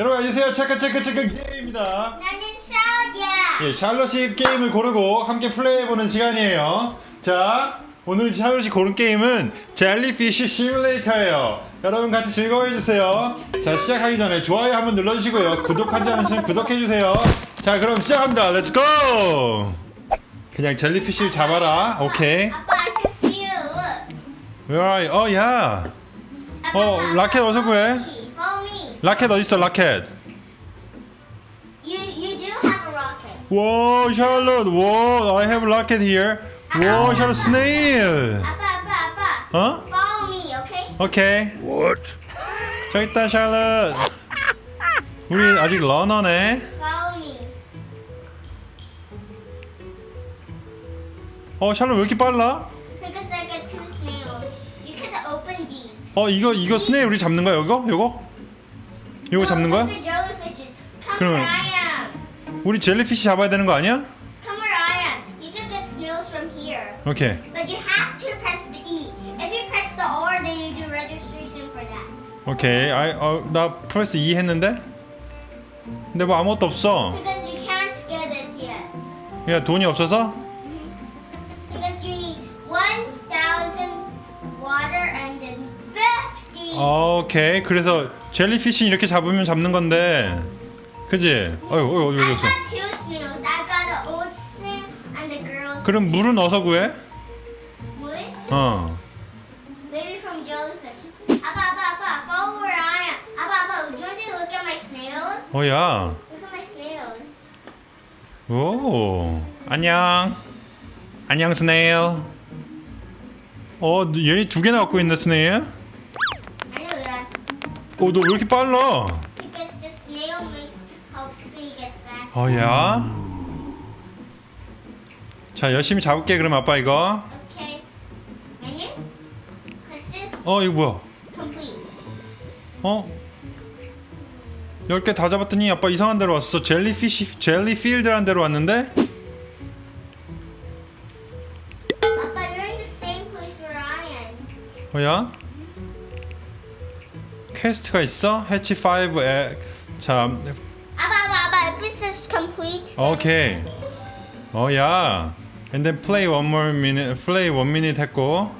여러분 안녕하세요. check check check 게임입니다. 나는 샤오야. 예, 샬롯이 게임을 고르고 함께 플레이해보는 시간이에요. 자 오늘 샬롯이 고른 게임은 jellyfish simulator예요. 여러분 같이 즐거워해주세요. 자 시작하기 전에 좋아요 한번 눌러주시고요. 구독하지 않으시면 구독해주세요. 자 그럼 시작합니다. let's go 그냥 jellyfish를 잡아라. 오케이. 아빠, I can see you. Where are you? 어, 야. 어, 라켓 어서 구해. Follow me. Follow me. 라켓 어딨어, 라켓? You you do have a rocket. 와, 샬롯. 와, I have rocket here. 와, 샬롯 스네일. 아빠, 아빠, 아빠. 어? Follow me, okay? 오케이. What? 저기 있다, 샬롯. 우리 아직 러너네. Follow me. 어, 샬롯 왜 이렇게 빨라? Because I got two snails. You can open these. 어, 이거 이거 스네일 우리 잡는 거야, 이거? 이거? 이거 잡는 거야? Am. 우리 젤리피쉬 잡아야 되는 거 아니야? 오케이. E. 오케이. 아, 어, 나 프레스 2 했는데? 근데 뭐 아무것도 없어. 야, 돈이 없어서? Because you need 1,000 water and then 50. 오케이. 그래서 젤리피쉬 이렇게 잡으면 잡는 건데. 그지? 어이, 어이, 어디 girl 그럼 물은 어디서 구해? Wood? 어. Maybe from jellyfish. Appa, Appa, Appa, follow where I am. Appa, Appa, do you want to look at my snails? 어야. Look at my snails. 오. 안녕. 안녕 스네일. 어, 얘네 두 개나 갖고 있네 스네일. 어, 너 왜 이렇게 빨라? Because the snail makes helps me get fast. 어야. 자, 열심히 잡을게 그럼 아빠 이거. Okay. Menu? Questions? 어, 이거 뭐야? Complete. 어? 10개 다 잡았더니 아빠 이상한 데로 왔어. 젤리피쉬 젤리필드라는 데로 왔는데? Papa, you're in the same place where I am. 뭐야? 퀘스트가 있어? 해치 5 에... 자, Appa, Appa, Appa, if this is complete, 오케이. 어야. And then play one more minute. play one minute 했고.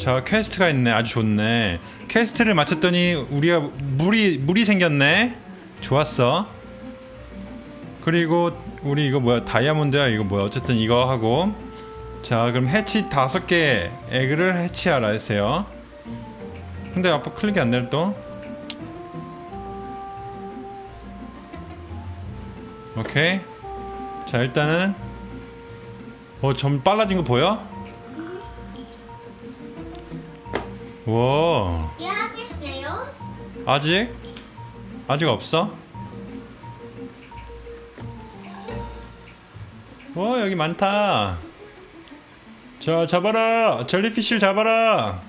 자, 퀘스트가 있네. 아주 좋네. quest를 마쳤더니 우리가 물이 물이 생겼네. 좋았어. 그리고 우리 이거 뭐야? 다이아몬드야. 이거 뭐야? 어쨌든 이거 하고. 자, 그럼 hatch 다섯 개 egg를 hatch하라 했어요. 근데 아빠 클릭이 안 되네 또. 오케이. 자 일단은 어 좀 빨라진 거 보여? 와? 아직 아직 없어? 와 여기 많다. 자 잡아라 젤리피쉬를 잡아라.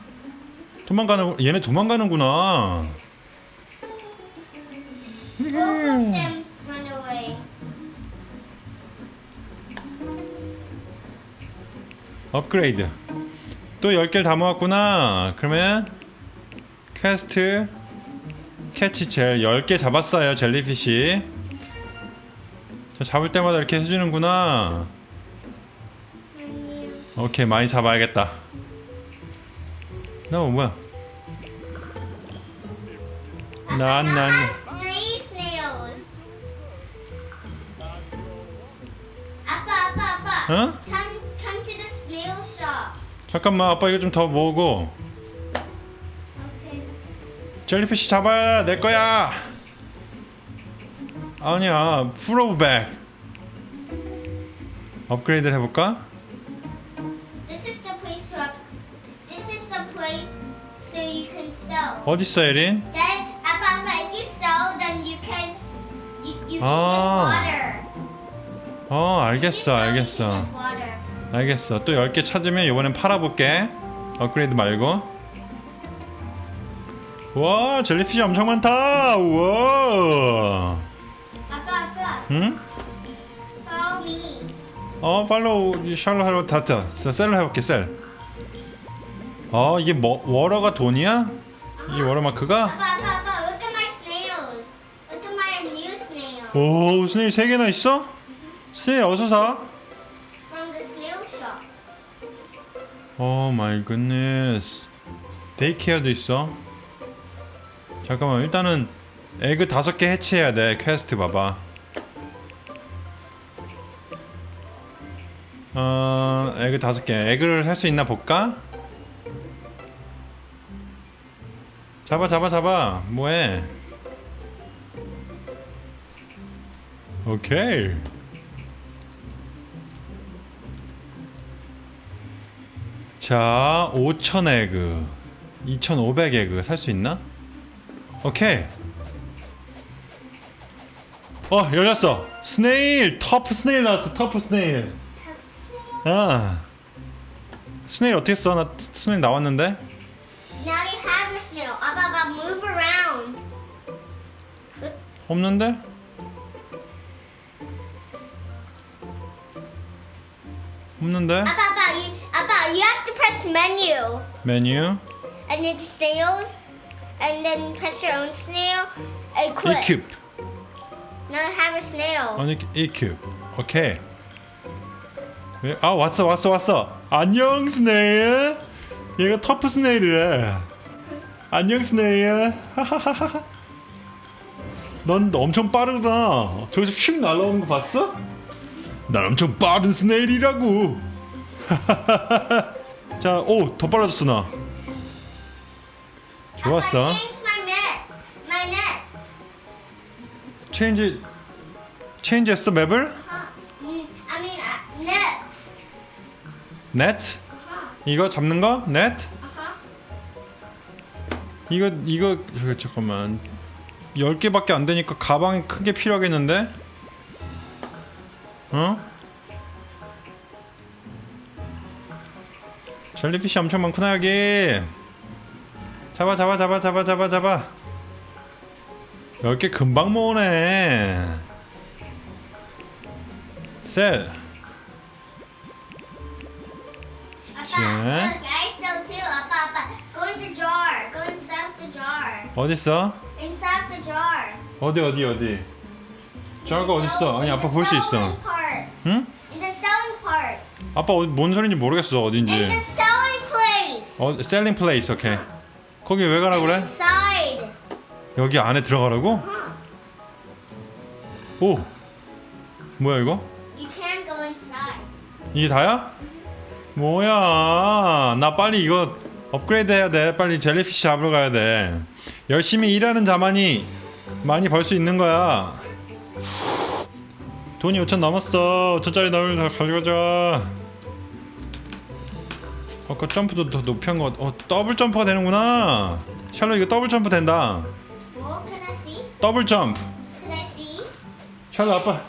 도망가는 얘네 도망가는구나. 업그레이드 또 10개를 다 모았구나 그러면 quest catch jelly 10개 잡았어요 jellyfish 자, 잡을 때마다 이렇게 해주는구나. 오케이 많이 잡아야겠다 너 뭐야 난 I 난 have three snails. 아빠, 아빠, 아빠. 어? 잠깐만 아빠 이거 좀더 모으고 Okay. jellyfish 잡아야 내 거야 아니야 full of bag 업그레이드를 해볼까? This is the place to up. This is the place so you can sell. 어딨어 에린? Ah. water. 어 알겠어 알겠어. 알겠어 또 10개 찾으면 이번엔 팔아볼게 업그레이드 말고 와 젤리피쉬 엄청 많다 우와 Appa, Appa, 응? me. 어 팔로우 샬로 하러 다트 셀로 해볼게 셀어 이게 뭐 워러가 돈이야? 이게 watermark가? 아빠, 아빠, 아빠, look at my snails. Look at my 오 snail 세 개나 있어? snail 어디서 사? oh my goodness daycare도 있어? 잠깐만 일단은 egg 다섯 개 hatch해야 돼. 퀘스트 봐봐. 어 egg 다섯 개. egg를 살 수 있나 볼까? 잡아 잡아 잡아. 뭐해? 오케이 자, 5,000 egg, 2,500 egg 살 수 있나? 오케이. 어, 열렸어. snail, tough snail 나왔어. tough snail. 아, 스네일 어떻게 써? 나 스네일 나왔는데. Now you have your snail. Abba, move around. 없는데? 없는데? Abba, you, abba, you have to press menu. 메뉴, And then the snails. And then press your own snail. Equip. equip. Now have a snail. 아니 EQ 오케이 왜? 아 왔어 왔어 왔어 안녕 스네일 얘가 터프 스네일이래 안녕 스네일 하하하하 넌 엄청 빠르구나 저기서 휙 날아오는 거 봤어? 난 엄청 빠른 스네일이라고 자 오 더 빨라졌어 나 좋았어 Abba, change my net. My net. change change 했어 map을? Huh. Mm, I mean, uh, net. net? 이거 잡는 거? net? Uh-huh. 이거 이거 잠깐만 10개밖에 안 되니까 가방이 큰게 필요하겠는데? 어? jellyfish 엄청 많구나 여기 잡아 잡아 잡아 잡아 잡아 잡아 10개 금방 모으네 셀 jar. 어딨어? Inside the jar. 어디 어디 어디 저거 어딨어? sell- 아니 아빠 볼 수 있어. 응? In the selling part. 아빠 어디- 뭔 소리인지 모르겠어 어딘지 어 selling place 오케이 거기 왜 가라 그래? Inside. 여기 안에 들어가라고? 오 뭐야 이거? You can't go inside. 이게 다야? 뭐야 나 빨리 이거 업그레이드 해야 돼 빨리 jellyfish 잡으러 가야 돼 열심히 일하는 자만이 많이 벌 수 있는 거야 돈이 5천 넘었어 5천짜리 너를 다 가져가자 아까 점프도 더 높이 한 거 어 double jump가 되는구나. 샬롯 이거 double jump 된다. see? double jump? 샬롯 아빠.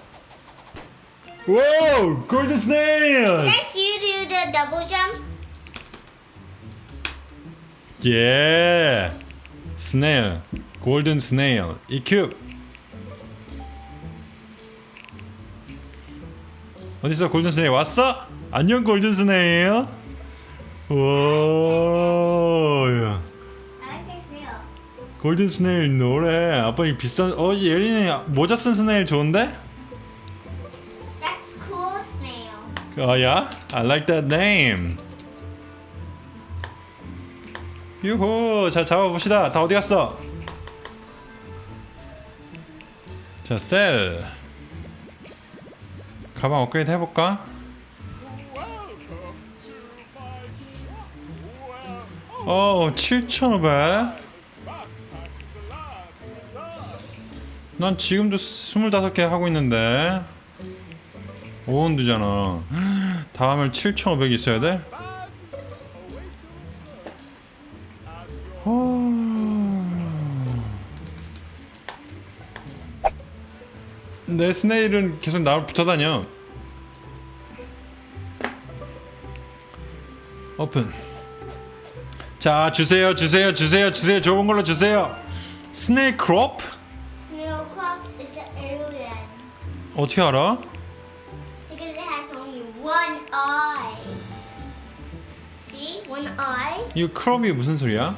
오 golden snail. you do the double jump? 예. snail. golden snail. equip 어딨어? 골든 스네일 왔어? 안녕 골든 스네일 snail. 골든 스네일 노래. 아빠 이 비싼 어 예린이 모자 쓴 스네일 좋은데? That's cool snail. 어야? I like that name. 유호 자 잡아봅시다. 다 어디 갔어? 자 셀 가방 업그레이드 해볼까 어 7,500. 난 지금도 25개 하고 있는데 5원드잖아 다음을 7,500 있어야 돼? 어... 내 snail은 계속 나를 붙어 다녀. 오픈. 자, 주세요, 주세요, 주세요, 주세요. 좋은 걸로 주세요. snailclops? Snailclops is an alien 어떻게 알아? because it has only one eye. See, one eye. 이 clop이 무슨 소리야?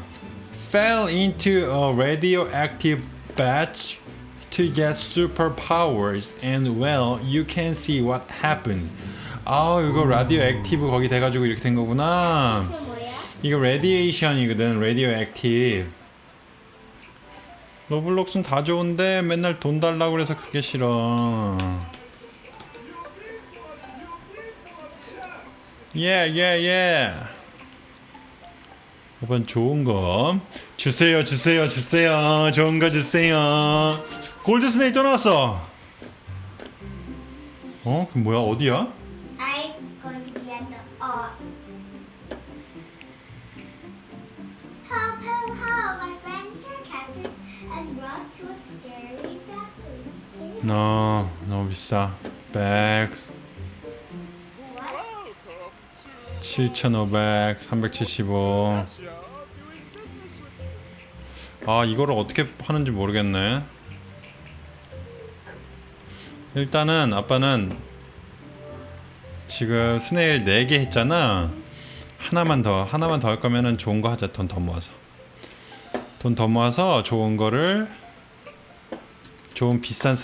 Fell into a radioactive batch to get superpowers and well you can see what happens 아 이거 radioactive 거기 돼가지고 이렇게 된 거구나 이게 뭐야? 이거 radiation이거든 radioactive. 로블록스는 다 좋은데 맨날 돈 달라고 그래서 그게 싫어. 예예예 이번 좋은 거. 주세요 주세요 주세요. 좋은 거 주세요. 골드 스네이크 또 나왔어. 어? 그 뭐야? 어디야? 너 너무 비싸. 100 What? 7,500 375 아 이거를 어떻게 하는지 모르겠네. 일단은 아빠는 지금 스네일 4개 했잖아. 하나만 더 하나만 더 할 거면은 좋은 거 하자. 돈 더 모아서. 돈 더 모아서 좋은 거를 좋은 비싼.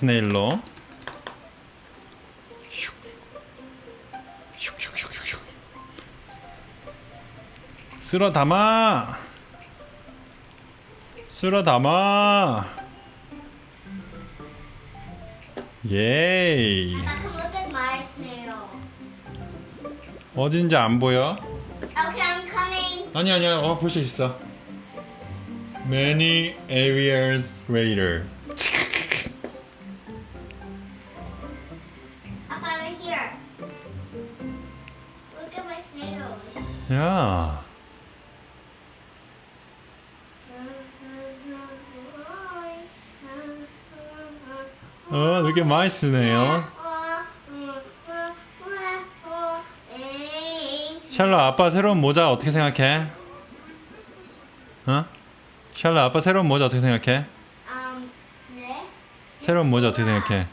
슉슉슉슉슉 쓸어 담아 쓸어 담아 예이. 어딘지 안 보여? Okay, I'm coming. 아니 아니야 어 볼 수 있어 Many areas later 야 어, 되게 많이 쓰네요. 샬롯 아빠 새로운 모자 어떻게 생각해? 어? 샬롯 아빠 새로운 모자 어떻게 생각해? 새로운 모자 어떻게 생각해?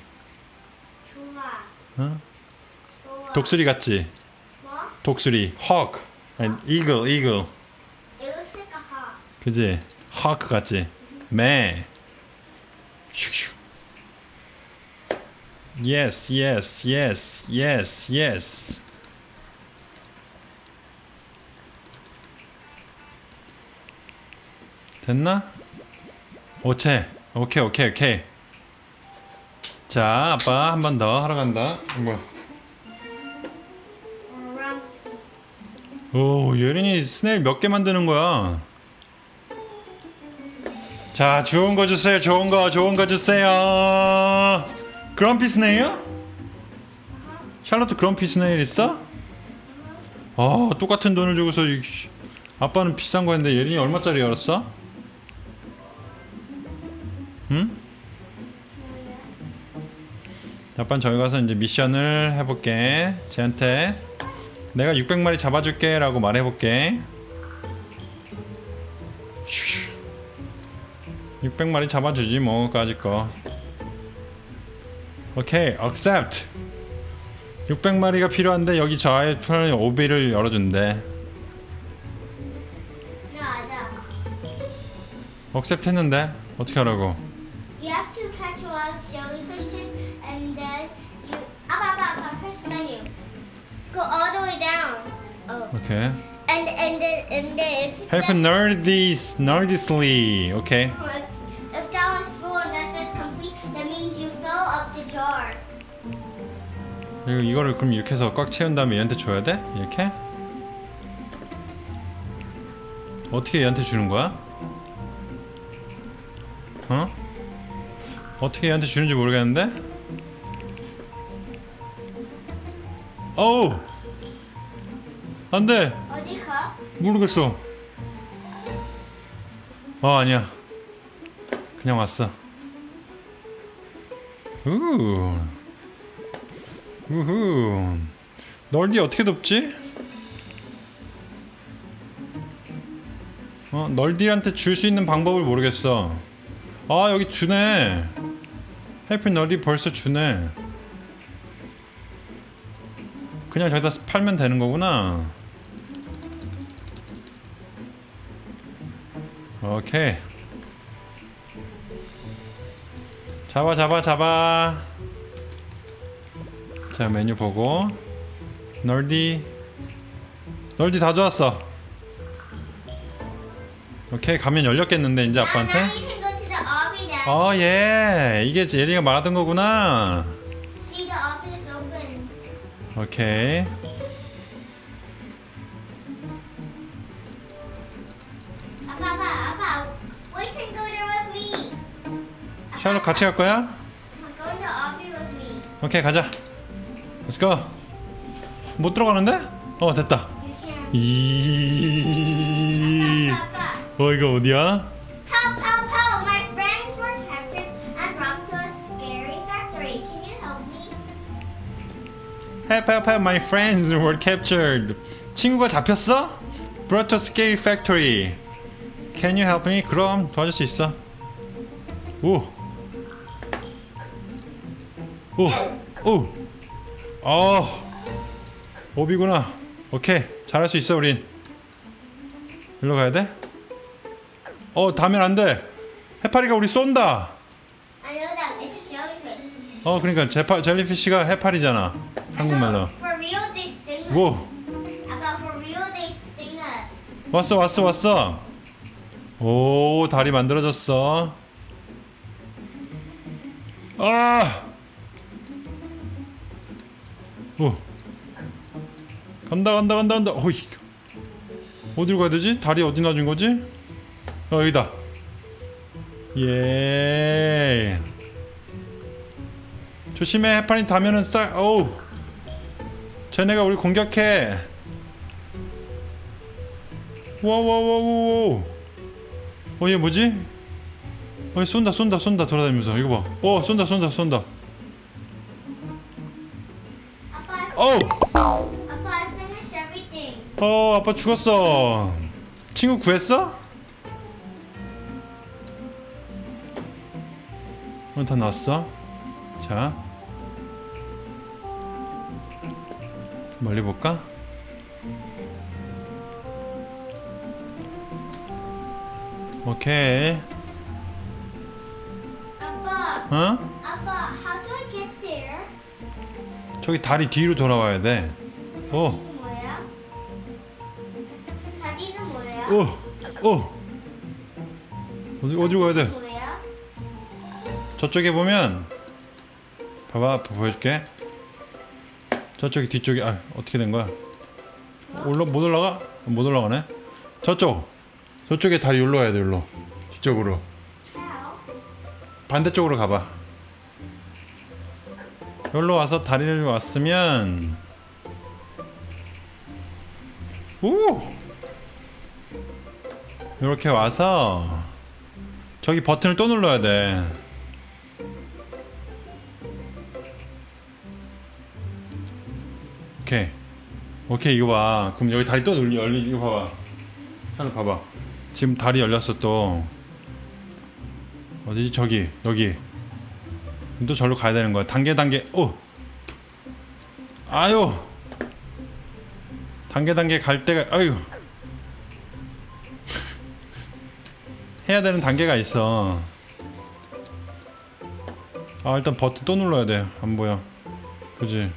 어? 독수리 같지? 뭐? 독수리 hawk and eagle eagle It looks like a hawk. 그지? hawk 같지? 매 슉슉 yes yes yes yes yes 됐나? 오체 오케이 오케이 오케이 자 아빠 한 번 더 하러 간다 뭐 Rumpus. 오, 예린이 스네일 몇 개 만드는 거야? 자, 좋은 거 주세요. 좋은 거, 좋은 거 주세요. 그럼피 스네일? 샬롯트 그럼피 스네일 있어? 아, 똑같은 돈을 주고서 이- 아빠는 비싼 거 했는데 예린이 얼마짜리 열었어? 응? 아빠는 저기 가서 이제 미션을 해볼게. 쟤한테 내가 600마리 잡아줄게 라고 말해볼게. 600마리 잡아주지 뭐 까짓 거. 오케이, accept. 600마리가 필요한데 여기 저 아이 편에 오비를 열어준대. Accept 했는데 어떻게 하라고? Go all the way down. Oh. 오케이. And and then and then if Help that, nerdies, nerdisly. 오케이. if, if that was full and that says complete, that means you fill up the jar. 이거 이거를 그럼 이렇게 해서 꽉 채운 다음에 얘한테 줘야 돼? 이렇게? 어떻게 얘한테 주는 거야? 어? 어떻게 얘한테 주는지 모르겠는데? 어우! 안돼! 어디 가? 모르겠어. 어 아니야. 그냥 왔어. 우. 우후. 널디 어떻게 돕지? 어 널디한테 줄 수 있는 방법을 모르겠어. 아 여기 주네. 해피 널디 벌써 주네. 그냥 저기다 팔면 되는 거구나. 오케이. 잡아 잡아 잡아. 자 메뉴 보고. 널디. 널디 다 좋았어. 오케이 가면 열렸겠는데 이제 아빠한테? Dad. 어예. 이게 예리가 말하던 거구나 오케이 Appa, Appa, Appa, we can go there with me. 샬롯 같이 갈 거야? 오케이 가자 Let's go 못 들어가는데? 어 됐다. 이... 어 이거 어디야? Help help help my friends were captured 친구가 잡혔어? Brought to scary factory Can you help me? 그럼 도와줄 수 있어 오 오! 오! 어 오비구나 오케이 잘할 수 있어 우린 일로 가야 돼? 어 다면 안 돼 해파리가 우리 쏜다 I know that it's jellyfish. 어 그러니까 제파, 젤리피쉬가 해파리잖아 한국말로. 뭐. 왔어 왔어 왔어 오 다리 만들어졌어 아! 오 간다 간다 간다 간다 어이 어디로 가야 되지? 다리 어디 놔준 거지? 어 여기다 예 조심해. 해파리 다면은 쌀. 어우. 쟤네가 우리 공격해. 와와와와와. 어얘 뭐지? 어얘 쏜다 쏜다 쏜다 돌아다니면서. 이거 봐어 쏜다 쏜다 쏜다. everything. 어 아빠 죽었어. 친구 구했어? 오늘 다 나왔어? 자 멀리 볼까? 오케이 Appa, 어? Appa, how do I get there? 저기 다리 뒤로 돌아와야 돼 오. 뭐야? 다리는 뭐야? 오! 오! 어디, 어디로 가야 돼? 뭐야? 저쪽에 보면 봐봐 보여줄게 저쪽이 뒤쪽이 아 어떻게 된 거야? 올라 못 올라가? 못 올라가네? 저쪽 저쪽에 다리 올라 가야 돼 올라 뒤쪽으로? 반대쪽으로 가봐. 여기로 와서 다리를 왔으면 오 이렇게 와서 저기 버튼을 또 눌러야 돼 오케이. 오케이 이거 봐. 그럼 여기 다리 또 눌리 열리 이거 봐봐. 하나 봐봐. 지금 다리 열렸어 또. 어디지? 저기 여기. 또 절로 가야 되는 거야. 단계 단계. 오! 아유! 단계 단계 갈 때가 아유! 해야 되는 단계가 있어. 아 일단 버튼 또 눌러야 돼안 보여. 그지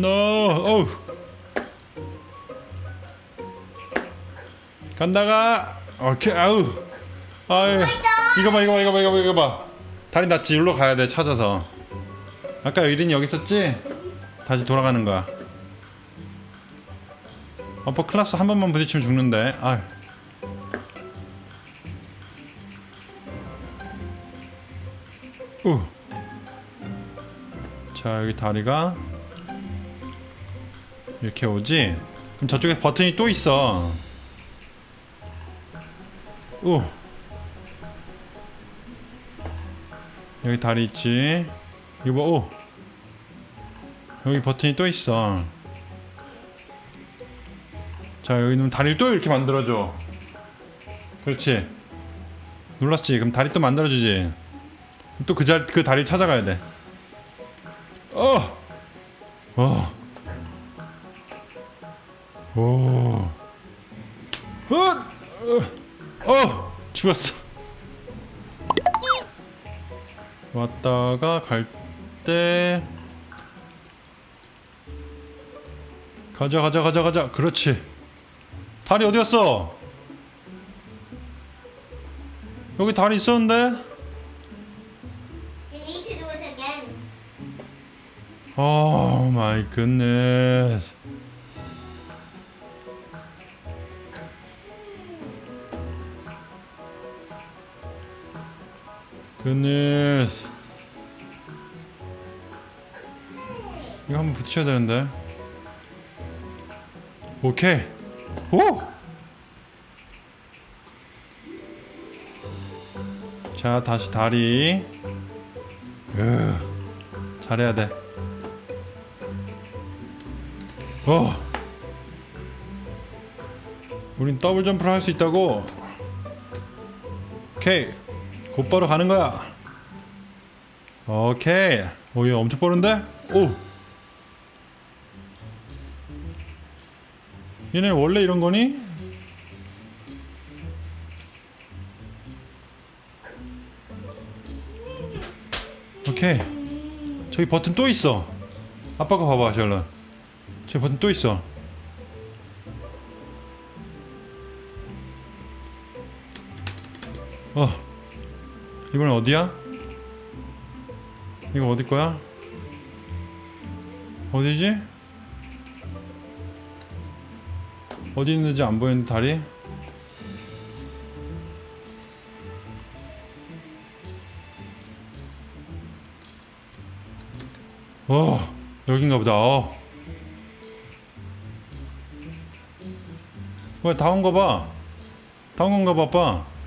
노 어우. 간다가. 오케이 아우. 아유. 이거 봐 이거 봐 이거 봐 이거 봐 이거 봐. 다리 낫지 일로 가야 돼 찾아서. 아까 이린이 여기 있었지? 다시 돌아가는 거야. 어퍼 클라스 한 번만 부딪히면 죽는데. 아유. 우. 자 여기 다리가 이렇게 오지? 그럼 저쪽에 버튼이 또 있어. 오 여기 다리 있지? 이거 봐, 오 여기 버튼이 또 있어. 자 여기는 다리를 또 이렇게 만들어줘. 그렇지? 눌렀지? 그럼 다리 또 만들어주지. 또 그 자리 그 다리 찾아가야 돼. 어! 어! 오. 어, 어! 어! 죽었어. 왔다가 갈 때. 가자, 가자, 가자, 가자. 그렇지. 다리 어디였어? 여기 다리 있었는데? Oh my goodness. Goodness. 이거 한번 붙여야 되는데. 오케이. 오! 자, 다시 다리. 으, 잘해야 돼. 어. 우린 더블 점프를 할 수 있다고. 오케이. 곧바로 가는 거야. 오케이. 오, 얘 엄청 빠른데? 오. 얘네 원래 이런 거니? 오케이. 저기 버튼 또 있어. 아빠 가 봐봐, 샬런. 저 버튼 또 있어. 어. 이건 어디야? 이거 어디 거야? 어디지? 어디 있는지 안 보이는 다리? 어, 여긴가 보다. 어. 왜 다온거 봐? 다온 건가 봐, 아빠.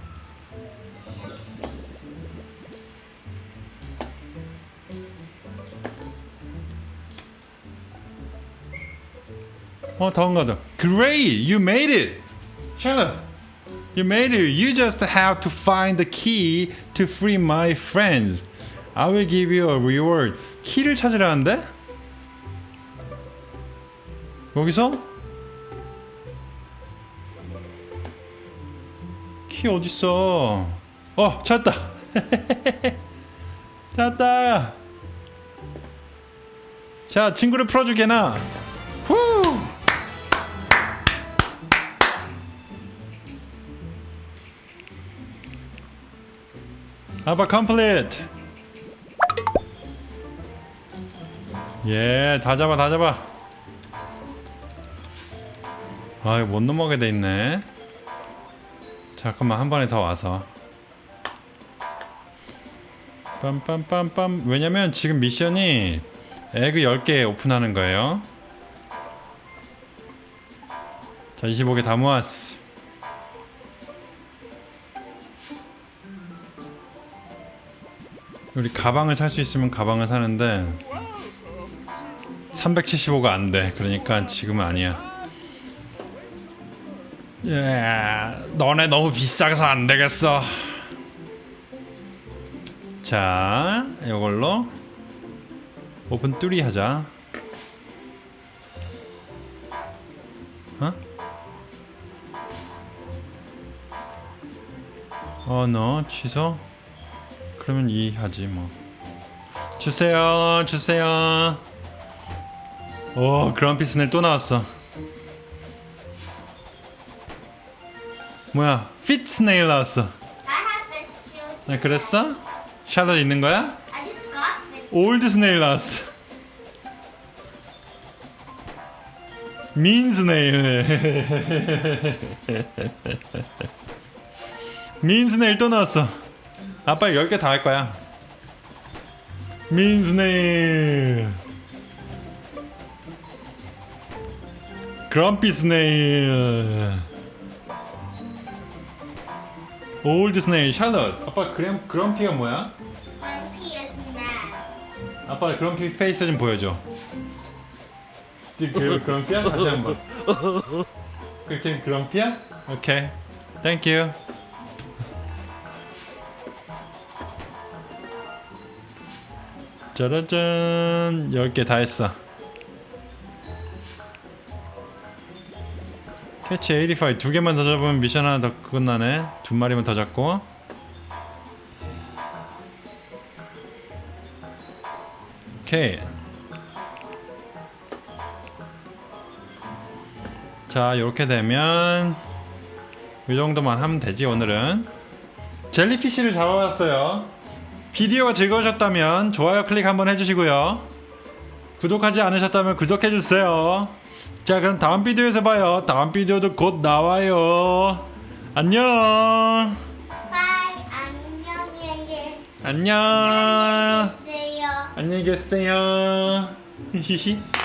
어, 다 온가 봐. Great! You made it! Charlotte! You made it! You just have to find the key to free my friends. I will give you a reward. 키를 찾으라는데? 여기서? 키 어딨어? 어, 찾았다. 찾았다. 자, 친구를 풀어주게나. 아빠 컴플리트. 예, 다 잡아, 다 잡아. 아, 이거 못 넘어가게 돼 있네. 잠깐만, 한 번에 더 와서. 빰빰빰빰. 왜냐면 지금 미션이 에그 10개 오픈하는 거예요. 자, 25개 다 모았어. 우리 가방을 살 수 있으면 가방을 사는데 375가 안 돼. 그러니까 지금은 아니야. 예, 너네 너무 비싸서 안 되겠어. 자, 이걸로 오픈 뚜리 하자. 어? 어, 너 취소? 그러면 이 하지 뭐. 주세요, 주세요. 오, 그랑피 스넬 또 나왔어. 뭐야, 피트 스네일 나왔어. 아, 그랬어? 샬롯 있는 거야? 올드 스네일 나왔어. 민 스네일. mean snail 또 나왔어. 아빠 10개 다 할 거야. mean snail. Grumpy snail. Old snail 샬롯. 아빠 그램 grumpy가 뭐야? Mad. 아빠 grumpy face 좀 보여줘. 그 grumpy야? 다시 한번. 그렇게 grumpy야? 오케이. Thank you. 짜라짠 10개 다 했어 catch 85 두 개만 더 잡으면 미션 하나 더 끝나네 두 마리만 더 잡고 오케이. 자, 이렇게 되면 이 정도만 하면 되지 오늘은. Jellyfish를 잡아봤어요. 비디오가 즐거우셨다면 좋아요 클릭 한번 해주시고요. 구독하지 않으셨다면 구독해주세요. 자, 그럼 다음 비디오에서 봐요. 다음 비디오도 곧 나와요. 안녕. Bye 안녕히 안녕. 계세요. 안녕히 계세요. 히히히.